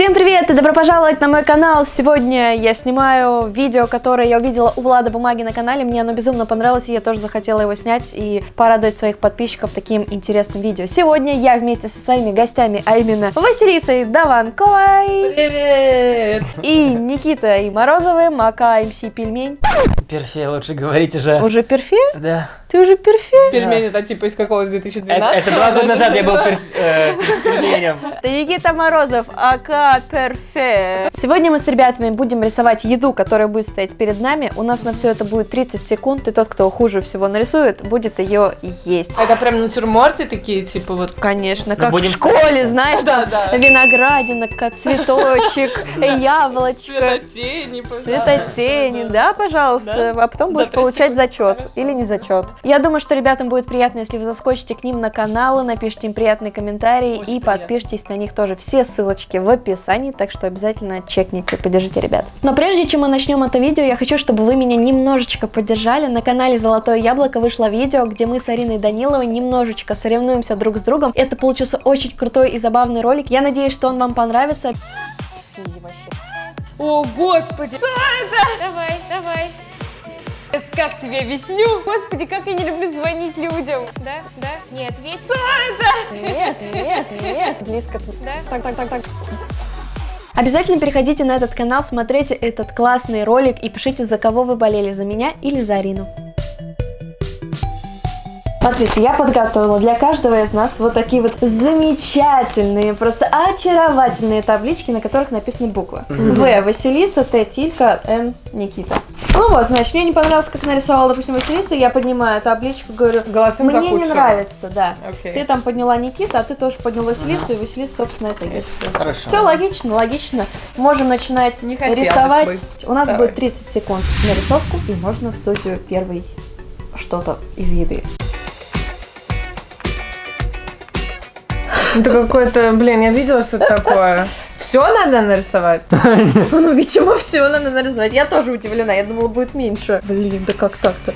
Всем привет и добро пожаловать на мой канал. Сегодня я снимаю видео, которое я увидела у Влада Бумаги на канале. Мне оно безумно понравилось, и я тоже захотела его снять и порадовать своих подписчиков таким интересным видео. Сегодня я вместе со своими гостями, а именно Василисой Даванковой. Привет! И Никитой Морозовым, ака МС Пельмень. Перфе, лучше говорите же. Уже перфе? Да. Ты уже перфе? Пельмени это типа из какого, с Это, 2012? это два года назад я был перф- э, пельменем. Это Никита Морозов, ака Перфе. Сегодня мы с ребятами будем рисовать еду, которая будет стоять перед нами. У нас на все это будет 30 секунд, и тот, кто хуже всего нарисует, будет ее есть. Это прям натюрморты такие, типа вот. Конечно, как будем в школе, знаешь, Да, там да. виноградинка, цветочек, яблочко, Цветотени, цветотени, да, пожалуйста, а потом будешь За 30 получать зачет или не зачет. Я думаю, что ребятам будет приятно, если вы заскочите к ним на каналы, напишите им приятные комментарии и подпишитесь на них тоже. Все ссылочки в описании, так что обязательно чекните, поддержите ребят. Но прежде чем мы начнем это видео, я хочу, чтобы вы меня немножечко поддержали. На канале Золотое Яблоко вышло видео, где мы с Ариной Даниловой немножечко соревнуемся друг с другом. Это получился очень крутой и забавный ролик. Я надеюсь, что он вам понравится. О, господи! Давай, давай. Сейчас Как тебе объясню? Господи, как я не люблю звонить людям. Да, да. Не ответь. Нет, нет, нет. Близко. Да. Так, так, так, так. Обязательно переходите на этот канал, смотрите этот классный ролик и пишите, за кого вы болели, за меня или за Арину. Смотрите, я подготовила для каждого из нас вот такие вот замечательные, просто очаровательные таблички, на которых написаны буквы. В. Василиса, Т. Тилька, Н. Никита. Ну вот, значит, мне не понравилось, как нарисовала, допустим, Василиса, я поднимаю табличку, говорю, Голосом мне не нравится, да. Окей. Ты там подняла Никита, а ты тоже поднял Василису, и Василиса, собственно, это есть. Хорошо. Все логично, логично. Можем начинать Не рисовать. бы. У нас Давай. будет 30 секунд на рисовку, и можно в студию первый что-то из еды. Это какое-то, блин, я видела, что это такое. Все надо нарисовать? Ну, видимо, все надо нарисовать. Я тоже удивлена, я думала, будет меньше. Блин, да как так-то?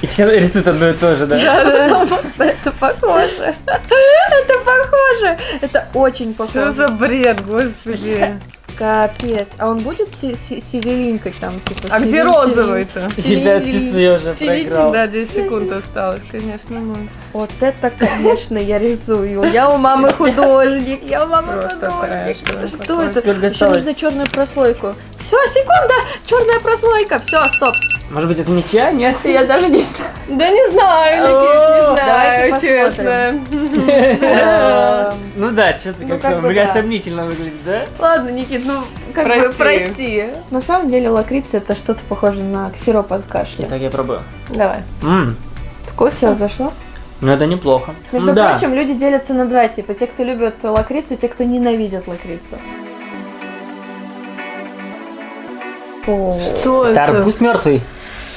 И все рисуют одно и то же, да? Потому что это похоже. Это похоже. Это очень Что похоже. за бред, господи? Капец. А он будет си- си- сиренькой там, типа? А где розовый-то? Ребят, чувствую, я уже проиграл. Да, 10 секунд осталось, конечно, ну. Вот это, конечно, я рисую. Я у мамы художник. Я у мамы художник. Что это? Еще нужно черную прослойку. Все, секунда! Черная прослойка. Все, стоп. Может быть, это ничья? Нет? Я даже не знаю. Да не знаю, не знаю, честно. Эм, Ну да, что-то Ну, как-то как бы бля да. сомнительно выглядит, да? Ладно, Никит, ну как бы Прости. На самом деле лакрица это что-то похоже на сироп от кашля. Итак, я пробую. Давай. Ммм, Вкусно зашло? ну это неплохо. Между да. прочим, люди делятся на два типа. Те, кто любит лакрицу, и те, кто ненавидят лакрицу. Фу. Что Это арбуз мертвый?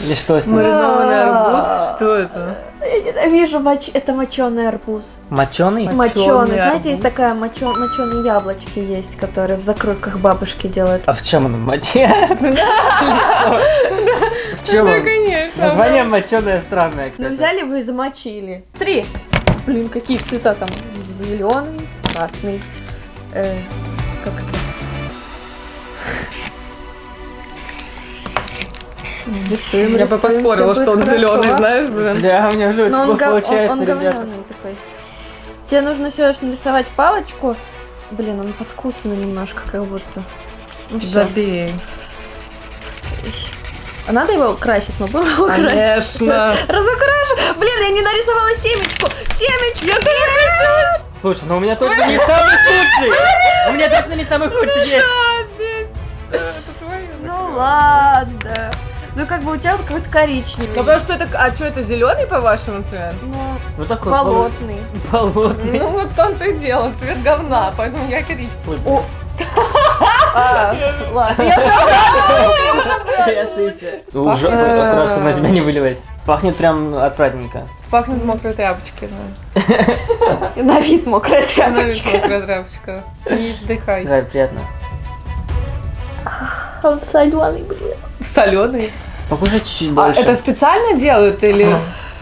Или что с ним? Маринованный арбуз? Что это? Я ненавижу моч... это моченый арбуз. Моченый? Моченый. Знаете, есть арбуз. такая мочо... моченые яблочки есть, которые в закрутках бабушки делают. А в чем он? Моче? В чем он? конечно. Название моченое странное. Ну взяли вы и замочили. Три. Блин, какие цвета там? Зеленый, красный. Рисуем, Я бы поспорила, что он хорошо. зеленый, знаешь, блин. Да, у меня уже очень плохо гов- он, получается, он ребята. такой. Тебе нужно всего лишь нарисовать палочку. Блин, он подкусанный немножко, как будто. Ну все. Забей. А надо его красить? Мы будем его красить? Конечно. Разукрашу! Блин, я не нарисовала семечку! Семечку! Я Слушай, ну у меня точно не самый худший! У меня точно не самый худший есть! Ну ладно. Ну как бы у тебя вот какой-то коричневый. Ну потому что это, а что это зеленый по-вашему цвет? Ну, Ну такой болотный. Болотный. Ну вот он то и дело, цвет говна, поэтому я коричневый. О. А, ладно. Я ошибся. Уже крошка на тебя не вылилась. Пахнет прям отвратненько. Пахнет мокрой тряпочки, да. на вид мокрая Она ведь тряпочка. мокрая тряпочка. Не вдыхай. Давай, приятно. Он соленый, блин. Соленый. Покушай чуть-чуть А больше. это специально делают или...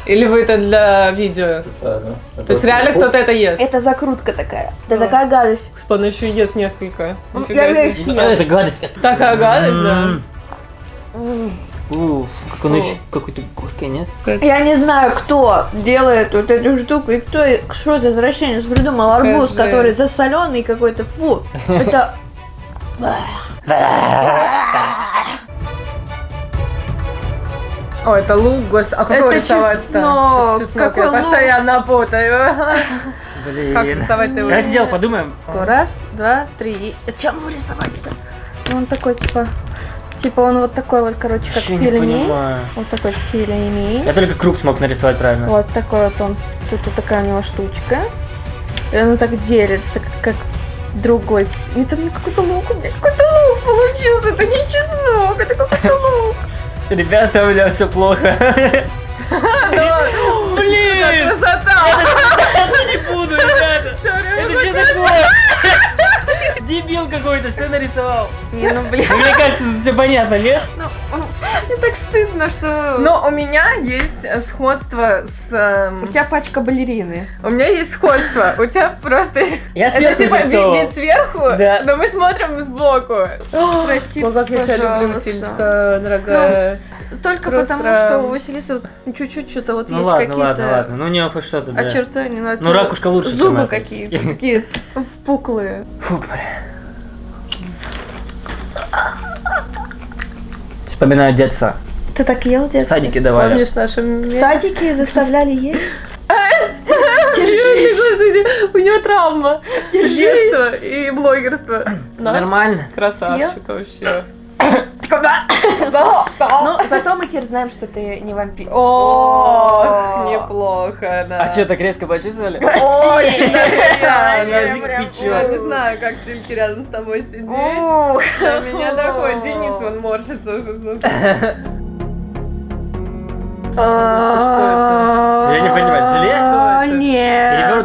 Или вы это для видео? То есть реально кто-то это ест? Это закрутка такая. Это такая гадость. Он еще ест несколько. Я Нифига весь себе. А, это гадость. Такая гадость, да? Уф, как он еще какой-то горький, нет? Я не знаю, кто делает вот эту штуку и кто, что за извращенец придумал арбуз, который засоленный какой-то. Фу, это... О, это лук, гос... А какой Это рисовать-то? чеснок. Какой я лук? постоянно путаю. Блин. Как рисовать-то его? Раздел, подумаем. Раз, два, три. А чем его рисовать-то? Ну, Он такой, типа... Типа он вот такой вот, короче, как Вообще не пельмень. Вот такой пельмень. Я только круг смог нарисовать правильно. Вот такой вот он. Тут вот такая у него штучка. И он так делится, как, как другой. Это мне какой-то лук, у меня какой-то лук получился. Это не чеснок, это какой-то лук. Ребята, у меня все плохо. Блин! Красота! Не буду, ребята! Это что такое? Дебил какой-то, что нарисовал? Не, ну блин. Мне кажется, все понятно, нет? Ну, мне так стыдно, что... Но у меня есть э, сходство с... эм, у тебя пачка балерины. У меня есть сходство. У тебя просто... Я Это сверху типа вид, сверху, Да. но мы смотрим сбоку. Прости, как я тебя люблю. Матильдочка, дорогая. Только Просто- потому, что у Василисы вот чуть-чуть что-то вот Ну есть какие-то... ладно, ладно. Ну у него хоть что-то, да. Очертания, ну, Ну, это ракушка лучше, Зубы это. какие-то такие впуклые. Фу, бля. Вспоминаю детство. Ты так ел в В детстве? садике давали. Помнишь наше В садике заставляли есть? Господи, у него травма. Детство и блогерство. Нормально. Красавчик вообще. Ну, зато мы теперь знаем, что ты не вампир. О, неплохо, да. А что, так резко почувствовали? Очень Язык Я печет. не знаю, как Тильки рядом с тобой сидеть. Ух. До меня доходит. Денис вон морщится уже. смотри. Я не понимаю, желе?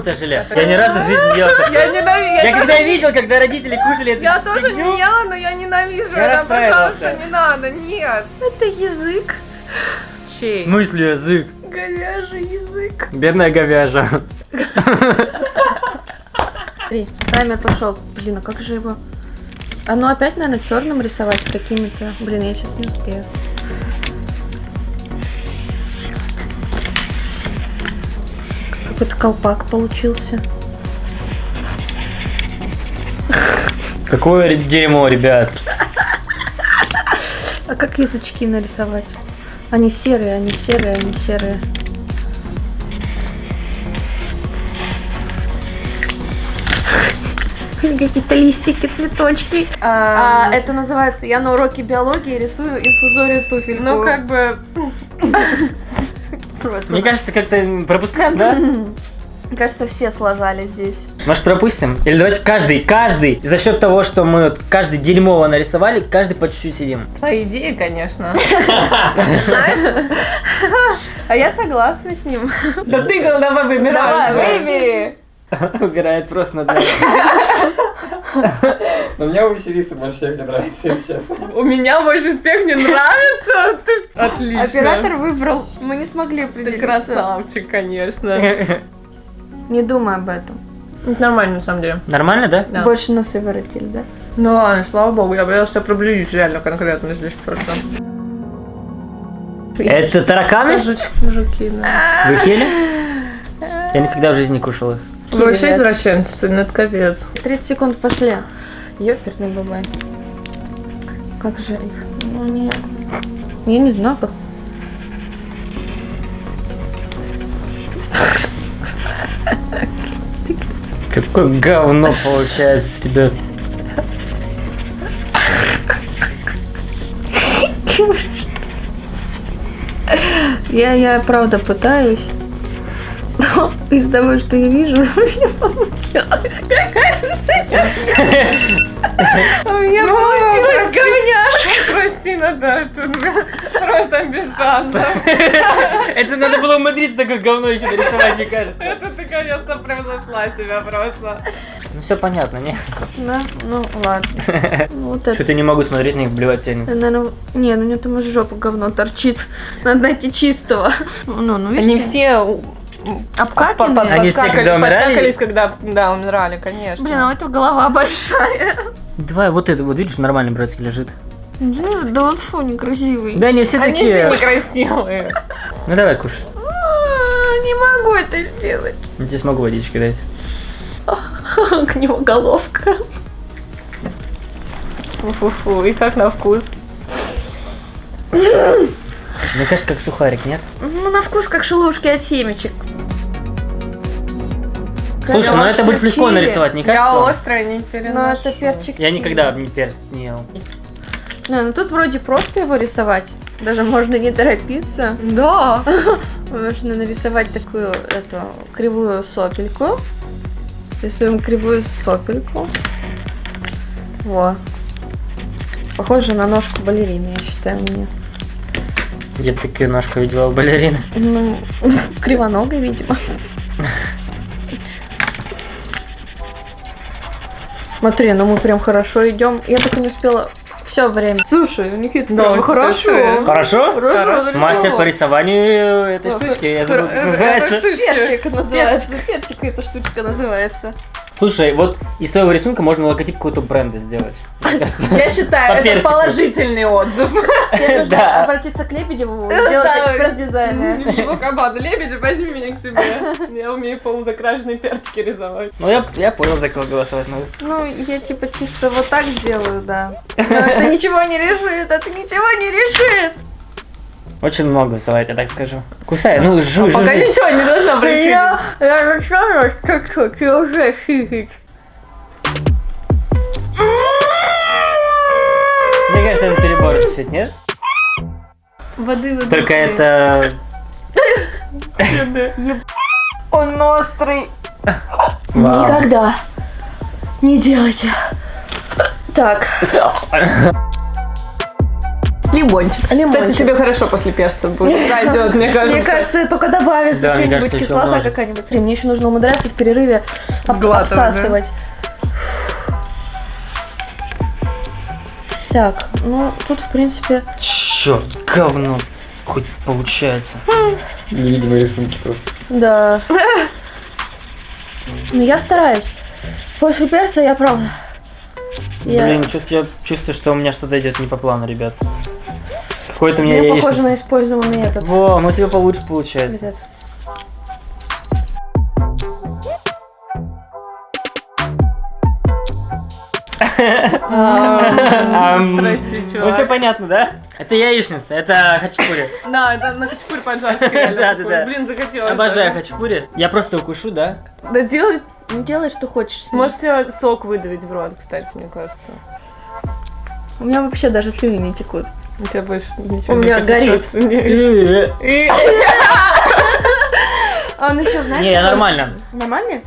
Перевернутое желе. Я ни разу в жизни не ел. такое. Я ненавижу. Я когда видел, когда родители кушали это. Я тоже не ела, но я ненавижу Я. Пожалуйста, не надо, нет. Это язык. В Чей? смысле язык? Говяжий язык. Бедная говяжа. Смотри, таймер пошел. Блин, а как же его? А ну опять, наверное, черным рисовать с какими-то. Блин, я сейчас не успею. Какой-то колпак получился. Какое дерьмо, ребят. А как язычки нарисовать? Они серые, они серые, они серые. Какие-то листики, цветочки. А, это называется, я на уроке биологии рисую инфузорию туфельку. Ну, как бы... Просто. Мне кажется, как-то пропускаем, да? Мне кажется, все сложали здесь. Может, пропустим? Или давайте каждый, каждый, за счет того, что мы вот каждый дерьмово нарисовали, каждый по чуть-чуть сидим. Твоя идея, конечно. А я согласна с ним. Да ты давай выбирай. уже. выбери. Угорает просто над нами. Но мне у Василисы больше всех не нравится, если честно. У меня больше всех не нравится. Ты отлично. Оператор выбрал. Мы не смогли Ты определиться. красавчик, конечно. Не думай об этом. Это нормально, на самом деле. Нормально, да? Да. Больше носы воротили, да? Ну ладно, слава богу, я боялась, что я проблююсь реально конкретно здесь просто. Это тараканы? Жучки, жуки, да. Вы их ели? Я никогда в жизни не кушал их. Вы вообще извращенцы, что ли, это капец. 30 секунд пошли. Ёперный бабай. Как же их? Ну, не... Я не знаю, как... Какое говно получается, ребят. Я, я правда пытаюсь. Но из того, что я вижу, у меня получилось. У меня получилось говняшка. Прости Наташ, тут просто без шансов. Это надо было умудриться такое говно еще нарисовать, мне кажется. Это ты, конечно, превзошла себя просто. Ну все понятно, не? Да, ну ладно. Ну, Вот это. Что-то не могу смотреть на них, блевать тянет. Наверное, не, ну у него там из жопы говно торчит. Надо найти чистого. Ну, ну? Они все обкаканы. Они все, когда умирали? когда, да, умирали, конечно. Блин, а у этого голова большая. Давай, вот это, вот видишь, нормальный братский лежит. Да, да он фу, некрасивый. Да они все Они такие. все некрасивые. Ну давай, кушай. А, Не могу это сделать. Я тебе смогу водички дать. К нему головка. Фу-фу, и как на вкус? Мне кажется, как сухарик, нет? Ну, на вкус как шелушки от семечек. Слушай, ну это будет легко чили. нарисовать, не Я кажется? острое не Ну, переношу. это перчик Я чили. никогда не перст не ел. Не, ну тут вроде просто его рисовать. Даже можно не торопиться. Да. Можно нарисовать такую эту кривую сопельку. Рисуем кривую сопельку. Во. Похоже на ножку балерины, я считаю, мне. Я такую ножку видела у балерины. Ну, кривоногой, видимо. Смотри, ну мы прям хорошо идем. Я так и не успела все время. Слушай, Никита, Да, прям хорошо. Хорошо? Хорошо нарисовал. Мастер по рисованию этой штучки, я забыл, как Это называется. штучка. Перчик называется. Перчик эта штучка называется. Слушай, вот из твоего рисунка можно логотип какого-то бренда сделать. Я считаю, это положительный отзыв. Тебе нужно Да. обратиться к Лебедеву, сделать Да. экспресс-дизайн. Его команда Лебедев, возьми меня к себе. Я умею полузакрашенные перчики рисовать. Ну я, я понял, за кого голосовать надо. Ну, я типа чисто вот так сделаю, да. Но это ничего не решит, это ничего не решит. Очень много рисовать, я так скажу. Кусай, ну жуй, жуй, Пока жуй. ничего не должно происходить. Я, я начала чуть-чуть и уже сидит. Мне кажется, это перебор чуть-чуть, нет? Воды, воды. Только это... Он острый. Никогда не делайте. Так, Лимончик. Лимончик. Кстати, тебе хорошо после перца будет. Пройдет, мне кажется. мне кажется, только добавится что-нибудь, кислота какая-нибудь. Блин, мне еще нужно умудряться в перерыве об- Сглатывать, да? обсасывать. Так, ну тут в принципе Черт, говно. Хоть получается. Невидимые рисунки просто. Да. Ну, я стараюсь. После перца я правда. Я... Блин, что-то я чувствую, что у меня что-то идет не по плану, ребят. Какой-то у меня Мне похоже на использованный этот. Во, ну у тебя получше получается. Прости, Ну все понятно, да? Это яичница, это хачапури. Да, это на хачапури поджарка Да, реально да, такой. да. Блин, захотелось. Обожаю хачапури. Я просто укушу, да? Да делай, Ну делай, что хочешь. можете сок выдавить в рот, кстати, мне кажется. У меня вообще даже слюни не текут. У тебя больше ничего У не меня горит. он еще, знаешь, Не, я какой? нормально. Нормальный?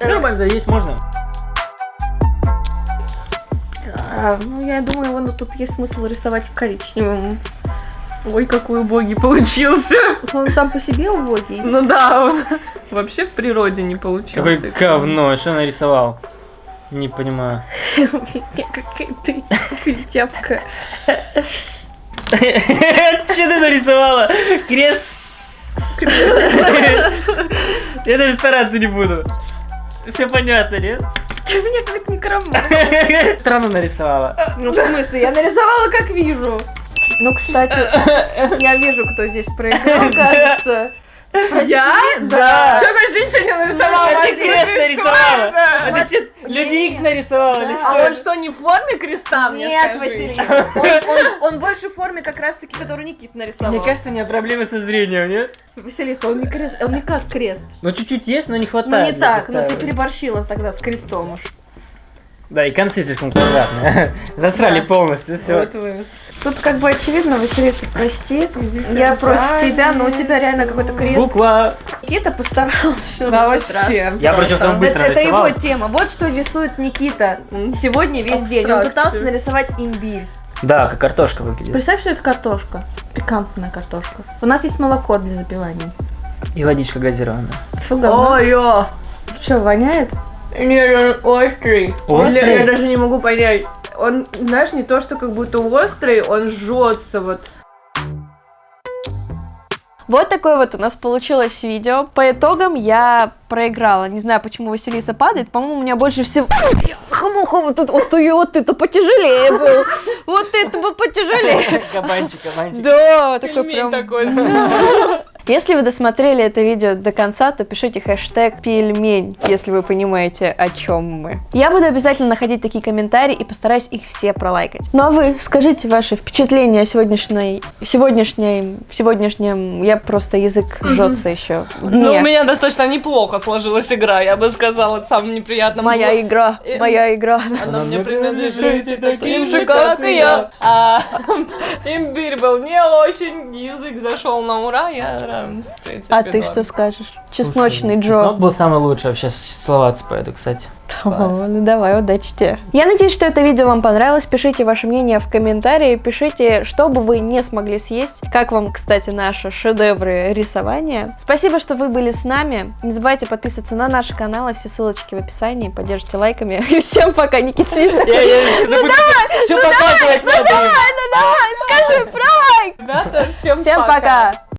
Нормально, есть можно. А, ну, я думаю, вон тут есть смысл рисовать коричневым. Ой, какой убогий получился. Он сам по себе убогий. Ну да, он вообще в природе не получился. Какое говно, что нарисовал? Не понимаю. Какая ты культяпка. Что ты нарисовала? Крест? Я даже стараться не буду. Все понятно, нет? Ты меня как некромант. Странно нарисовала. Ну, в смысле, я нарисовала, как вижу. Ну, кстати, я вижу, кто здесь проиграл, кажется. Я? Да. Чё, конечно, ничего не нарисовала? Ты крест нарисовала. что что, Люди Икс нарисовала или. А что? он что, не в форме креста, мне Нет? Василий, он, больше в форме как раз-таки, которую Никит нарисовал. Мне кажется, у меня проблемы со зрением, нет? Василиса, он не, крест, он не как крест. Ну, чуть-чуть есть, но не Ну, хватает. не для так, но ты представления. переборщила тогда с крестом уж. Да, и концы слишком квадратные. Засрали полностью, все. Тут как бы очевидно, Василиса, прости. Я против тебя, но у тебя реально какой-то крест. Буква. Никита постарался. Да вообще. Я самый Это, быстро это его тема. Вот что рисует Никита сегодня весь день. Он пытался нарисовать имбирь. Да, как картошка выглядит. Представь, что это картошка. Пикантная картошка. У нас есть молоко для запивания. И водичка газированная. Фу, говно. Ой-ё. Что, воняет? Не, он острый. Острый? Я, я даже не могу понять. Он, знаешь, не то, что как будто острый, он жжется вот. Вот такое вот у нас получилось видео. По итогам я проиграла. Не знаю, почему Василиса падает. По-моему, у меня больше всего... Хамуха, вот это вот, ты, вот это потяжелее был. Вот это бы потяжелее. Кабанчик, кабанчик. Да, такой прям... такой. Если вы досмотрели это видео до конца, то пишите хэштег пельмень, если вы понимаете, о чем мы. Я буду обязательно находить такие комментарии и постараюсь их все пролайкать. Ну а вы скажите ваши впечатления о сегодняшней, сегодняшней, сегодняшнем, я просто язык жжется еще. Ну, у меня достаточно неплохо сложилась игра, я бы сказала, самым неприятным. Моя было- игра, Э, моя игра. Она мне принадлежит и таким же, как и я. А имбирь был не очень, язык зашел на ура, я, в принципе, А ты норм. что скажешь? Чесночный Слушай, Джо. Чеснок был самый лучший, вообще целоваться поеду, кстати. О, ну давай, удачи тебе. Я надеюсь, что это видео вам понравилось. Пишите ваше мнение в комментарии. Пишите, что бы вы не смогли съесть. Как вам, кстати, наши шедевры рисования. Спасибо, что вы были с нами. Не забывайте подписываться на наши каналы. Все ссылочки в описании. Поддержите лайками. И всем пока, Никитин. Все показывать надо. Ну давай, скажи про лайк. Ребята, всем Всем пока.